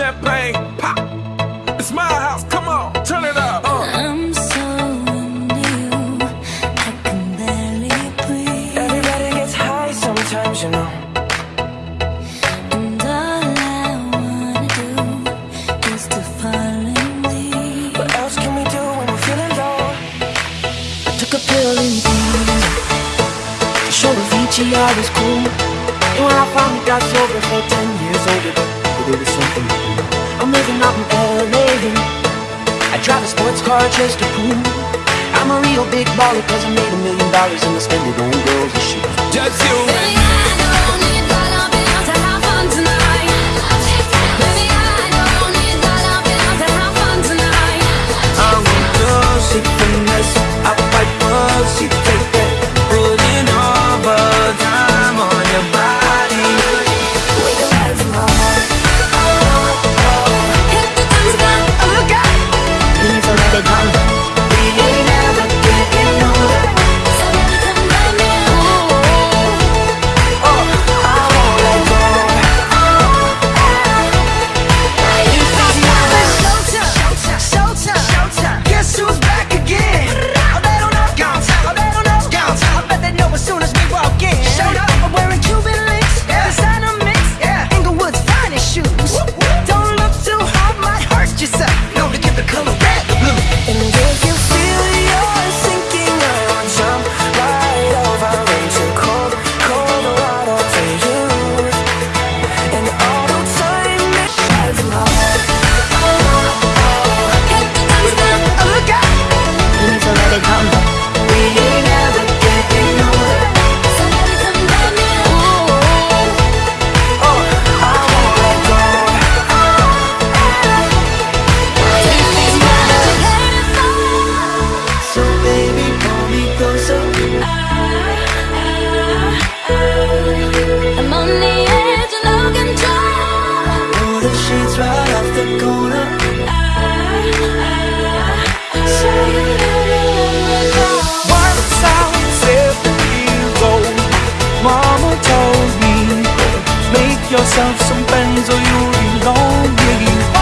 champagne, pop. It's my house, come on, turn it up. Uh. I'm so into you, I can barely breathe. Everybody gets high sometimes, you know. And all I wanna do is to fall in leave. What else can we do when we're feeling low? I took a pill in Ibiza To show Avicii I was cool And when I finally got sober for 10 years older Something. I'm living out in LA I drive a sports car just to prove I'm a real big baller cause I made a million dollars And I spend it on girls and shit sheets right off the corner I told me, make yourself some friends or you'll be lonely.